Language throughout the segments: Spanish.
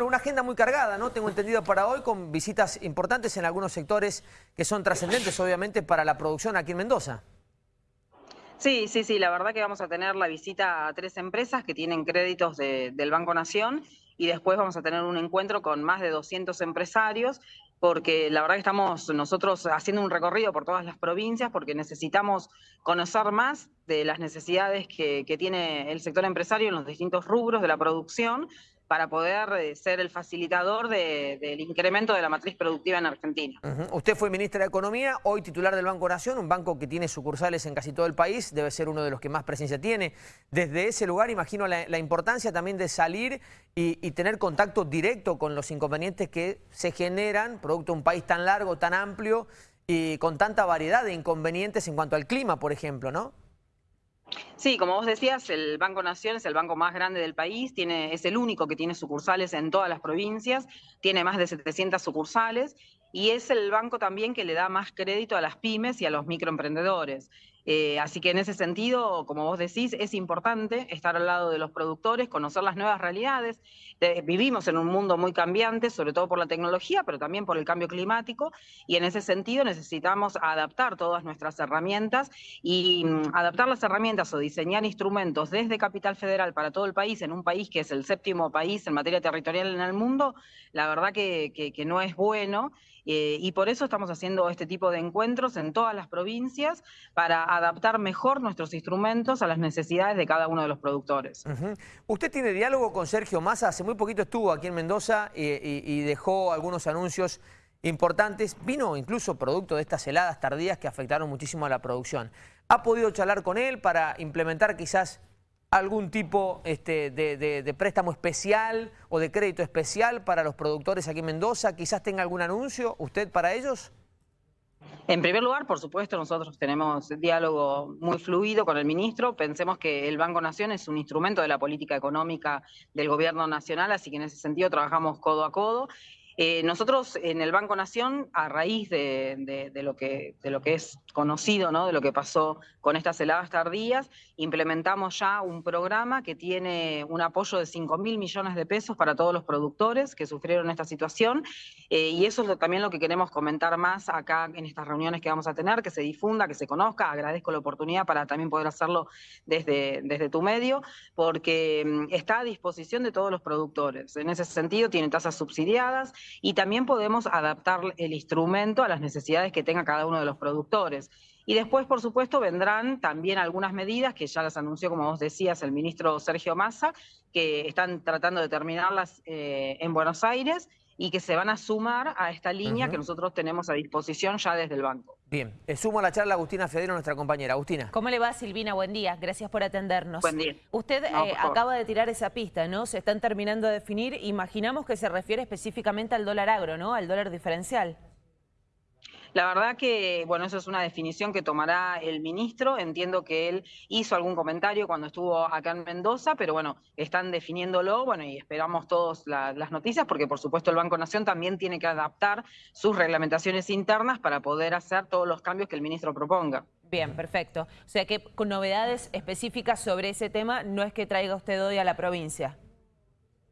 Una agenda muy cargada, ¿no? Tengo entendido para hoy, con visitas importantes en algunos sectores que son trascendentes, obviamente, para la producción aquí en Mendoza. Sí, sí, sí, la verdad que vamos a tener la visita a tres empresas que tienen créditos del Banco Nación y después vamos a tener un encuentro con más de 200 empresarios porque la verdad que estamos nosotros haciendo un recorrido por todas las provincias porque necesitamos conocer más de las necesidades que tiene el sector empresario en los distintos rubros de la producción para poder eh, ser el facilitador del incremento de la matriz productiva en Argentina. Usted fue ministra de Economía, hoy titular del Banco Nación, un banco que tiene sucursales en casi todo el país, debe ser uno de los que más presencia tiene. Desde ese lugar imagino la, importancia también de salir y, tener contacto directo con los inconvenientes que se generan, producto de un país tan largo, tan amplio y con tanta variedad de inconvenientes en cuanto al clima, por ejemplo, ¿no? Sí, como vos decías, el Banco Nación es el banco más grande del país, tiene, es el único que tiene sucursales en todas las provincias, tiene más de 700 sucursales y es el banco también que le da más crédito a las pymes y a los microemprendedores. Eh, así que en ese sentido, como vos decís, es importante estar al lado de los productores, conocer las nuevas realidades. vivimos en un mundo muy cambiante, sobre todo por la tecnología, pero también por el cambio climático, y en ese sentido necesitamos adaptar todas nuestras herramientas y mm, adaptar las herramientas o diseñar instrumentos desde Capital Federal para todo el país, en un país que es el séptimo país en materia territorial en el mundo, la verdad que, que no es bueno. Eh, y por eso estamos haciendo este tipo de encuentros en todas las provincias para adaptar mejor nuestros instrumentos a las necesidades de cada uno de los productores. Usted tiene diálogo con Sergio Massa, hace muy poquito estuvo aquí en Mendoza y, dejó algunos anuncios importantes, vino incluso producto de estas heladas tardías que afectaron muchísimo a la producción. ¿Ha podido charlar con él para implementar quizás algún tipo este, de, préstamo especial o de crédito especial para los productores aquí en Mendoza? ¿Quizás tenga algún anuncio usted para ellos? En primer lugar, por supuesto, nosotros tenemos diálogo muy fluido con el ministro. Pensemos que el Banco Nación es un instrumento de la política económica del gobierno nacional, así que en ese sentido trabajamos codo a codo. Eh, nosotros en el Banco Nación, a raíz de, lo que, es conocido, ¿no? de lo que pasó con estas heladas tardías, implementamos ya un programa que tiene un apoyo de 5 mil millones de pesos para todos los productores que sufrieron esta situación. Eh, y eso es también lo que queremos comentar más acá en estas reuniones que vamos a tener, que se difunda, que se conozca. Agradezco la oportunidad para también poder hacerlo desde, desde tu medio, porque mm, está a disposición de todos los productores. En ese sentido, tiene tasas subsidiadas y también podemos adaptar el instrumento a las necesidades que tenga cada uno de los productores. Y después, por supuesto, vendrán también algunas medidas que ya las anunció, como vos decías, el ministro Sergio Massa, que están tratando de terminarlas eh, en Buenos Aires y que se van a sumar a esta línea que nosotros tenemos a disposición ya desde el banco. Bien, eh, sumo a la charla Agustina Federo, nuestra compañera. Agustina. ¿Cómo le va, Silvina? Buen día, gracias por atendernos. Buen día. Usted eh, acaba de tirar esa pista, ¿no? Se están terminando de definir, imaginamos que se refiere específicamente al dólar agro, ¿no? Al dólar diferencial. La verdad que, bueno, eso es una definición que tomará el ministro. Entiendo que él hizo algún comentario cuando estuvo acá en Mendoza, pero bueno, están definiéndolo, bueno, y esperamos todos las noticias, porque por supuesto el Banco Nación también tiene que adaptar sus reglamentaciones internas para poder hacer todos los cambios que el ministro proponga. Bien, perfecto. O sea que con novedades específicas sobre ese tema no es que traiga usted hoy a la provincia.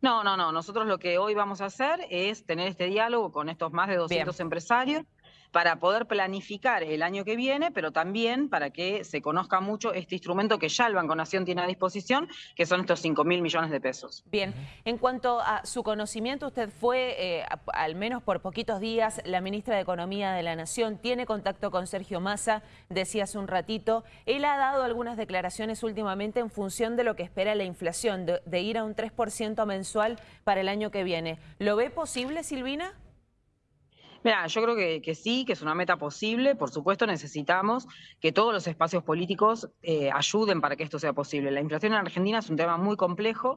No, no, no. Nosotros lo que hoy vamos a hacer es tener este diálogo con estos más de 200 empresarios para poder planificar el año que viene, pero también para que se conozca mucho este instrumento que ya el Banco Nación tiene a disposición, que son estos 5 mil millones de pesos. Bien, en cuanto a su conocimiento, usted fue, eh, al menos por poquitos días, la ministra de Economía de la Nación, tiene contacto con Sergio Massa, decía hace un ratito. Él ha dado algunas declaraciones últimamente en función de lo que espera la inflación, de, de ir a un 3% mensual para el año que viene. ¿Lo ve posible, Silvina? Mira, yo creo que, sí, que es una meta posible. Por supuesto, necesitamos que todos los espacios políticos eh, ayuden para que esto sea posible. La inflación en Argentina es un tema muy complejo.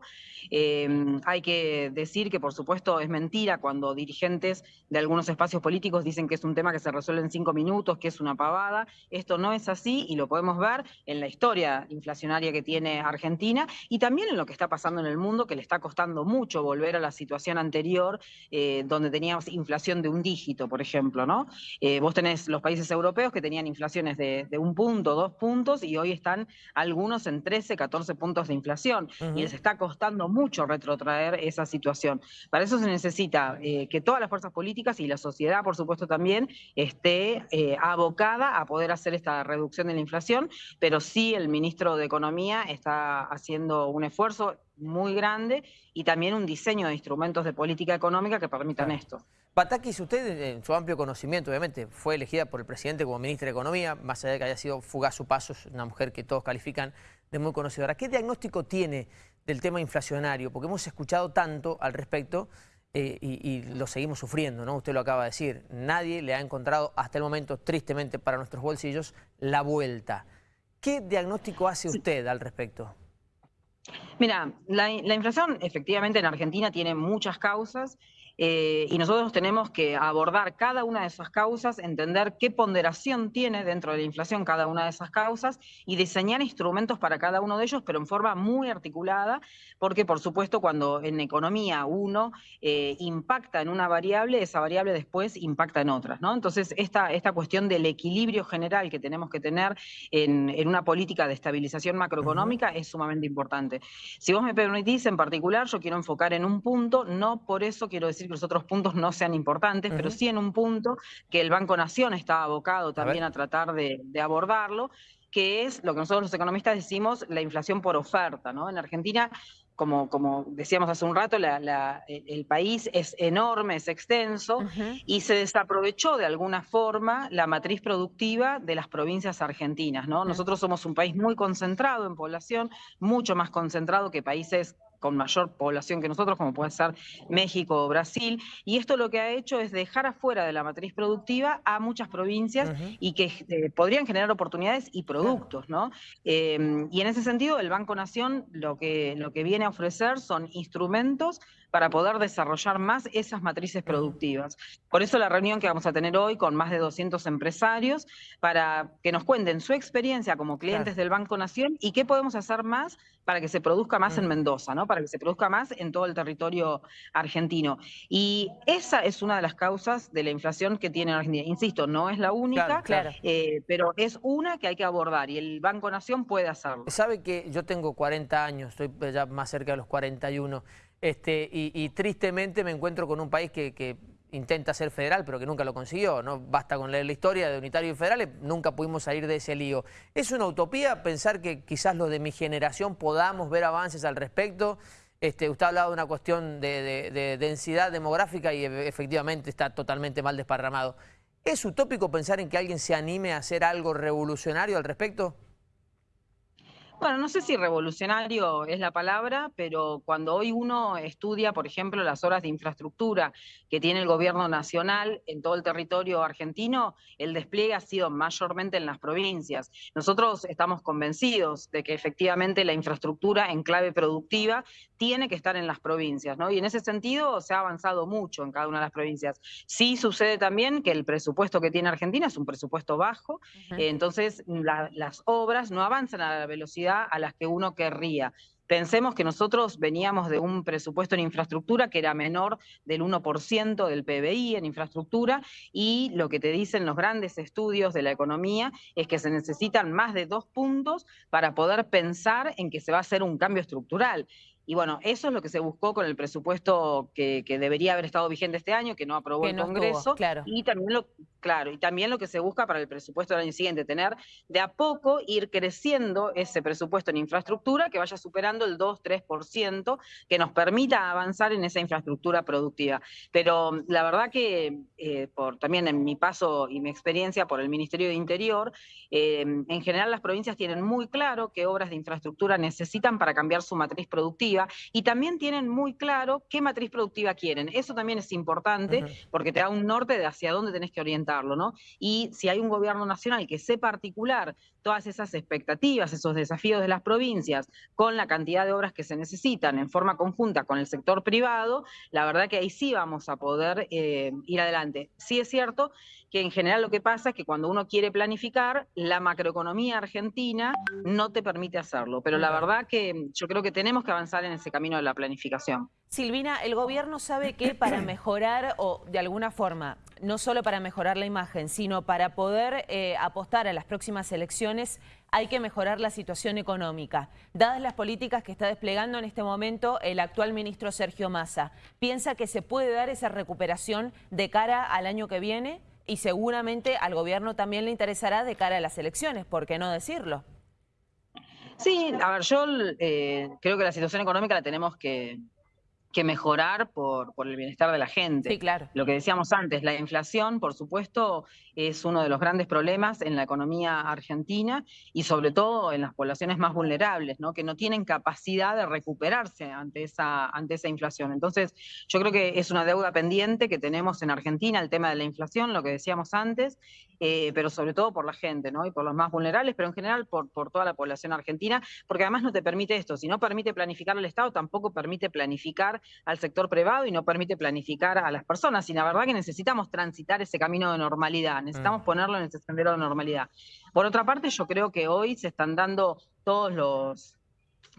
Em, hay que decir que, por supuesto, es mentira cuando dirigentes de algunos espacios políticos dicen que es un tema que se resuelve en cinco minutos, que es una pavada. Esto no es así y lo podemos ver en la historia inflacionaria que tiene Argentina y también en lo que está pasando en el mundo, que le está costando mucho volver a la situación anterior, eh, donde teníamos inflación de un dígito. Crédito, por ejemplo, ¿no? Eh, vos tenés los países europeos que tenían inflaciones de, un punto, dos puntos, y hoy están algunos en 13, 14 puntos de inflación, y les está costando mucho retrotraer esa situación. Para eso se necesita eh, que todas las fuerzas políticas y la sociedad, por supuesto, también esté eh, abocada a poder hacer esta reducción de la inflación, pero sí el ministro de Economía está haciendo un esfuerzo muy grande y también un diseño de instrumentos de política económica que permitan esto. Patakis, usted en su amplio conocimiento, obviamente, fue elegida por el presidente como ministra de Economía, más allá de que haya sido fugaz su paso, es una mujer que todos califican de muy conocedora. ¿Qué diagnóstico tiene del tema inflacionario? Porque hemos escuchado tanto al respecto eh, y, y, lo seguimos sufriendo, ¿no? Usted lo acaba de decir. Nadie le ha encontrado hasta el momento, tristemente para nuestros bolsillos, la vuelta. ¿Qué diagnóstico hace usted al respecto? Mira, la, inflación efectivamente en Argentina tiene muchas causas eh, y nosotros tenemos que abordar cada una de esas causas, entender qué ponderación tiene dentro de la inflación cada una de esas causas y diseñar instrumentos para cada uno de ellos, pero en forma muy articulada, porque por supuesto cuando en economía uno eh, impacta en una variable, esa variable después impacta en otras. ¿no? Entonces, esta, esta cuestión del equilibrio general que tenemos que tener en, una política de estabilización macroeconómica es sumamente importante. Si vos me permitís en particular, yo quiero enfocar en un punto, no por eso quiero decir que los otros puntos no sean importantes, pero sí en un punto que el Banco Nación está abocado también a, tratar de, abordarlo, que es lo que nosotros los economistas decimos la inflación por oferta. ¿no? En Argentina como, como, decíamos hace un rato, el país es enorme, es extenso, y se desaprovechó de alguna forma la matriz productiva de las provincias argentinas. ¿no? Nosotros somos un país muy concentrado en población, mucho más concentrado que países con mayor población que nosotros, como puede ser México o Brasil, y esto lo que ha hecho es dejar afuera de la matriz productiva a muchas provincias y que eh, podrían generar oportunidades y productos, ¿no? Em, y en ese sentido, el Banco Nación lo que, lo que viene a ofrecer son instrumentos para poder desarrollar más esas matrices productivas. Por eso la reunión que vamos a tener hoy con más de 200 empresarios para que nos cuenten su experiencia como clientes del Banco Nación y qué podemos hacer más para que se produzca más en mm. Mendoza, ¿no? para que se produzca más en todo el territorio argentino. Y esa es una de las causas de la inflación que tiene Argentina. Insisto, no es la única, eh, pero es una que hay que abordar y el Banco Nación puede hacerlo. Sabe que yo tengo 40 años, estoy ya más cerca de los 41. Este, y, tristemente me encuentro con un país que, intenta ser federal, pero que nunca lo consiguió. No basta con leer la historia de unitarios y federales, nunca pudimos salir de ese lío. ¿Es una utopía pensar que quizás los de mi generación podamos ver avances al respecto? Este, usted ha hablado de una cuestión de, densidad demográfica y efectivamente está totalmente mal desparramado. ¿Es utópico pensar en que alguien se anime a hacer algo revolucionario al respecto? Bueno, no sé si revolucionario es la palabra, pero cuando hoy uno estudia, por ejemplo, las horas de infraestructura que tiene el gobierno nacional en todo el territorio argentino, el despliegue ha sido mayormente en las provincias. Nosotros estamos convencidos de que efectivamente la infraestructura en clave productiva tiene que estar en las provincias, ¿no? Y en ese sentido se ha avanzado mucho en cada una de las provincias. Sí sucede también que el presupuesto que tiene Argentina es un presupuesto bajo, entonces las obras no avanzan a la velocidad a las que uno querría. Pensemos que nosotros veníamos de un presupuesto en infraestructura que era menor del 1% del PBI en infraestructura y lo que te dicen los grandes estudios de la economía es que se necesitan más de dos puntos para poder pensar en que se va a hacer un cambio estructural. Y bueno, eso es lo que se buscó con el presupuesto que, debería haber estado vigente este año, que no aprobó el Congreso. claro. Y también lo, claro, y también lo que se busca para el presupuesto del año siguiente, tener de a poco ir creciendo ese presupuesto en infraestructura que vaya superando el 2-3%, que nos permita avanzar en esa infraestructura productiva. Pero la verdad que eh, por también en mi paso y mi experiencia por el Ministerio de Interior, eh, en general las provincias tienen muy claro qué obras de infraestructura necesitan para cambiar su matriz productiva y también tienen muy claro qué matriz productiva quieren. Eso también es importante porque te da un norte de hacia dónde tenés que orientarlo, ¿no? Y si hay un gobierno nacional que sepa articular todas esas expectativas, esos desafíos de las provincias con la cantidad de obras que se necesitan en forma conjunta con el sector privado, la verdad que ahí sí vamos a poder eh, ir adelante. Sí es cierto que en general lo que pasa es que cuando uno quiere planificar, la macroeconomía argentina no te permite hacerlo, pero la verdad que yo creo que tenemos que avanzar en en ese camino de la planificación. Silvina, el gobierno sabe que para mejorar o de alguna forma, no solo para mejorar la imagen, sino para poder eh, apostar a las próximas elecciones, hay que mejorar la situación económica. Dadas las políticas que está desplegando en este momento el actual ministro Sergio Massa, ¿piensa que se puede dar esa recuperación de cara al año que viene? Y seguramente al gobierno también le interesará de cara a las elecciones, ¿por qué no decirlo? Sí, a ver, yo eh, creo que la situación económica la tenemos que, que mejorar por, por, el bienestar de la gente. Sí, claro. Lo que decíamos antes, la inflación, por supuesto, es uno de los grandes problemas en la economía argentina y sobre todo en las poblaciones más vulnerables, ¿no? que no tienen capacidad de recuperarse ante esa, ante esa inflación. Entonces, yo creo que es una deuda pendiente que tenemos en Argentina, el tema de la inflación, lo que decíamos antes, eh, pero sobre todo por la gente ¿no? y por los más vulnerables, pero en general por, por toda la población argentina, porque además no te permite esto, si no permite planificar el Estado, tampoco permite planificar al sector privado y no permite planificar a las personas. Y la verdad que necesitamos transitar ese camino de normalidad, necesitamos mm. ponerlo en ese sendero de normalidad. Por otra parte, yo creo que hoy se están dando todos los,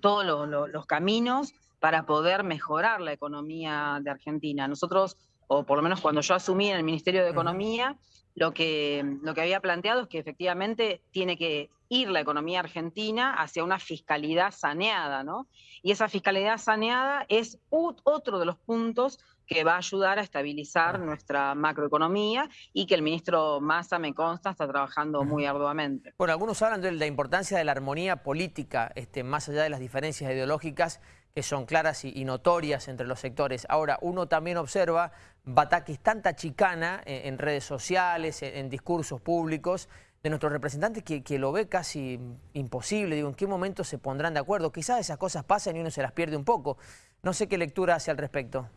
todos los, caminos para poder mejorar la economía de Argentina. Nosotros, o por lo menos cuando yo asumí en el Ministerio de Economía, lo que, lo que había planteado es que efectivamente tiene que ir la economía argentina hacia una fiscalidad saneada, ¿no? Y esa fiscalidad saneada es otro de los puntos que va a ayudar a estabilizar nuestra macroeconomía y que el ministro Massa, me consta, está trabajando muy arduamente. Bueno, algunos hablan de la importancia de la armonía política, este, más allá de las diferencias ideológicas que son claras y, notorias entre los sectores. Ahora, uno también observa bataques tanta chicana en, redes sociales, en discursos públicos, de nuestros representantes que, lo ve casi imposible. Digo, ¿en qué momento se pondrán de acuerdo? Quizás esas cosas pasan y uno se las pierde un poco. No sé qué lectura hace al respecto.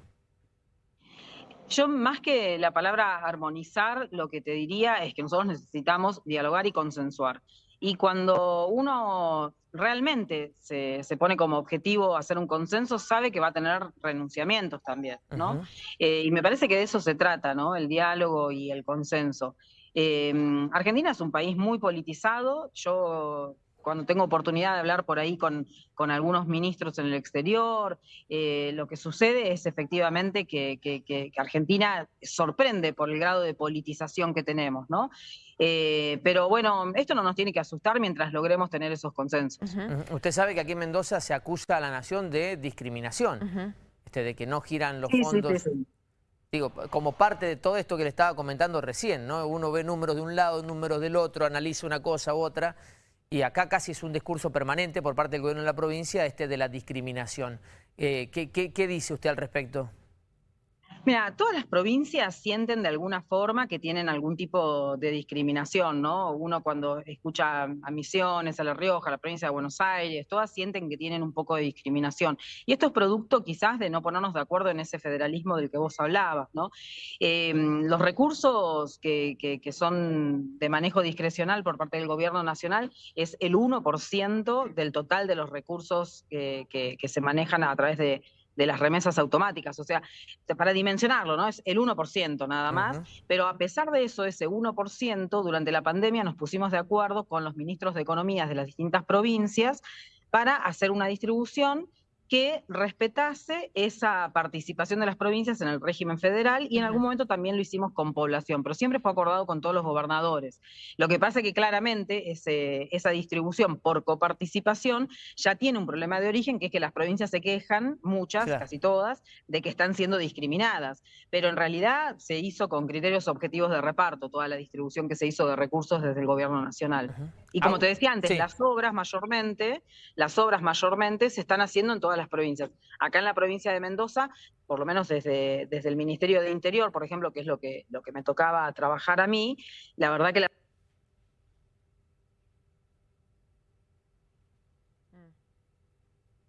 Yo más que la palabra armonizar, lo que te diría es que nosotros necesitamos dialogar y consensuar. Y cuando uno realmente se, pone como objetivo hacer un consenso, sabe que va a tener renunciamientos también, ¿no? Eh, y me parece que de eso se trata, ¿no? El diálogo y el consenso. Em, Argentina es un país muy politizado. Yo cuando tengo oportunidad de hablar por ahí con, con algunos ministros en el exterior, eh, lo que sucede es efectivamente que, Argentina sorprende por el grado de politización que tenemos, ¿no? Eh, pero bueno, esto no nos tiene que asustar mientras logremos tener esos consensos. Usted sabe que aquí en Mendoza se acusa a la nación de discriminación, este, de que no giran los fondos. Digo, como parte de todo esto que le estaba comentando recién, ¿no? Uno ve números de un lado, números del otro, analiza una cosa u otra, y acá casi es un discurso permanente por parte del gobierno de la provincia este de la discriminación. Eh, ¿qué, qué dice usted al respecto? Mira, todas las provincias sienten de alguna forma que tienen algún tipo de discriminación, ¿no? Uno cuando escucha a Misiones, a La Rioja, a la provincia de Buenos Aires, todas sienten que tienen un poco de discriminación. Y esto es producto quizás de no ponernos de acuerdo en ese federalismo del que vos hablabas, ¿no? Em, los recursos que, son de manejo discrecional por parte del gobierno nacional es el 1% del total de los recursos que se manejan a través de de las remesas automáticas, o sea, para dimensionarlo, ¿no? Es el 1% nada más, pero a pesar de eso, ese 1%, durante la pandemia nos pusimos de acuerdo con los ministros de Economía de las distintas provincias para hacer una distribución que respetase esa participación de las provincias en el régimen federal y en algún momento también lo hicimos con población, pero siempre fue acordado con todos los gobernadores. Lo que pasa es que claramente esa distribución por coparticipación ya tiene un problema de origen, que es que las provincias se quejan, muchas, casi todas, de que están siendo discriminadas, pero en realidad se hizo con criterios objetivos de reparto toda la distribución que se hizo de recursos desde el gobierno nacional. Y como te decía antes, las obras mayormente, las obras mayormente se están haciendo en todas las provincias. Acá en la provincia de Mendoza, por lo menos desde, desde el Ministerio de Interior, por ejemplo, que es lo que, lo que me tocaba trabajar a mí, la verdad que la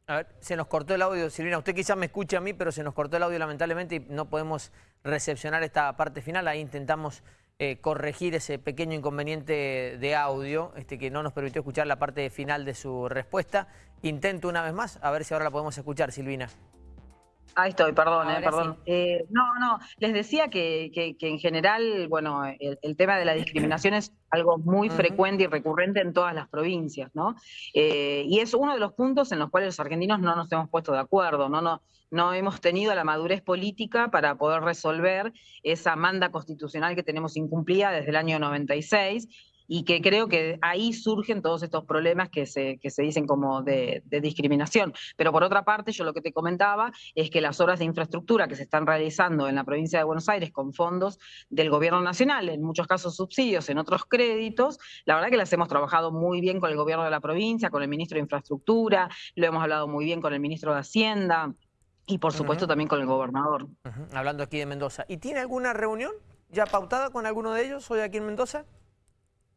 A ver, se nos cortó el audio, Silvina. Usted quizás me escuche a mí, pero se nos cortó el audio lamentablemente y no podemos recepcionar esta parte final. Ahí intentamos eh, corregir ese pequeño inconveniente de audio este, que no nos permitió escuchar la parte final de su respuesta. Intento una vez más, a ver si ahora la podemos escuchar, Silvina. Ahí estoy, perdón, eh, perdón. Eh, no, no, les decía que, en general, bueno, el, tema de la discriminación es algo muy frecuente y recurrente en todas las provincias, ¿no? Eh, y es uno de los puntos en los cuales los argentinos no nos hemos puesto de acuerdo, ¿no? no no hemos tenido la madurez política para poder resolver esa manda constitucional que tenemos incumplida desde el año 96 y que creo que ahí surgen todos estos problemas que se, que se dicen como de, discriminación. Pero por otra parte, yo lo que te comentaba es que las obras de infraestructura que se están realizando en la provincia de Buenos Aires con fondos del gobierno nacional, en muchos casos subsidios, en otros créditos, la verdad que las hemos trabajado muy bien con el gobierno de la provincia, con el ministro de Infraestructura, lo hemos hablado muy bien con el ministro de Hacienda y por supuesto también con el gobernador. Hablando aquí de Mendoza. ¿Y tiene alguna reunión ya pautada con alguno de ellos hoy aquí en Mendoza?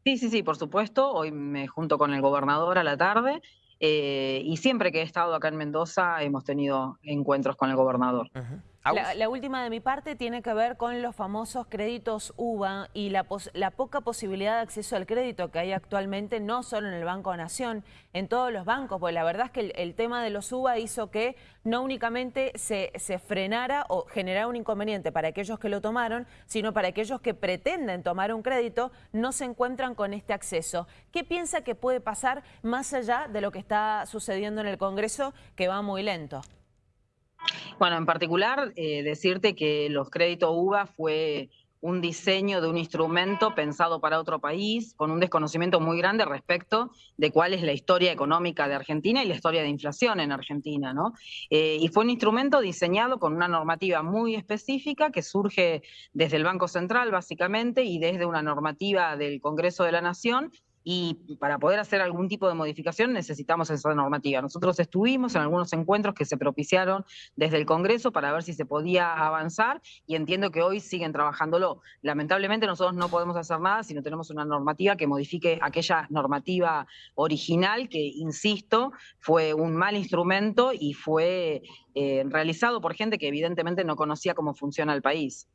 Sí, sí, sí, por supuesto. Hoy me junto con el gobernador a la tarde eh, y siempre que he estado acá en Mendoza hemos tenido encuentros con el gobernador. La, última de mi parte tiene que ver con los famosos créditos UBA y la, poca posibilidad de acceso al crédito que hay actualmente, no solo en el Banco Nación, en todos los bancos, porque la verdad es que el, tema de los UBA hizo que no únicamente se, se, frenara o generara un inconveniente para aquellos que lo tomaron, sino para aquellos que pretenden tomar un crédito, no se encuentran con este acceso. ¿Qué piensa que puede pasar más allá de lo que está sucediendo en el Congreso, que va muy lento? Bueno, en particular, eh, decirte que los créditos UBA fue un diseño de un instrumento pensado para otro país, con un desconocimiento muy grande respecto de cuál es la historia económica de Argentina y la historia de inflación en Argentina, ¿no? Eh, y fue un instrumento diseñado con una normativa muy específica que surge desde el Banco Central, básicamente, y desde una normativa del Congreso de la Nación, y para poder hacer algún tipo de modificación necesitamos esa normativa. Nosotros estuvimos en algunos encuentros que se propiciaron desde el Congreso para ver si se podía avanzar y entiendo que hoy siguen trabajándolo. Lamentablemente nosotros no podemos hacer nada si no tenemos una normativa que modifique aquella normativa original que, insisto, fue un mal instrumento y fue eh, realizado por gente que evidentemente no conocía cómo funciona el país.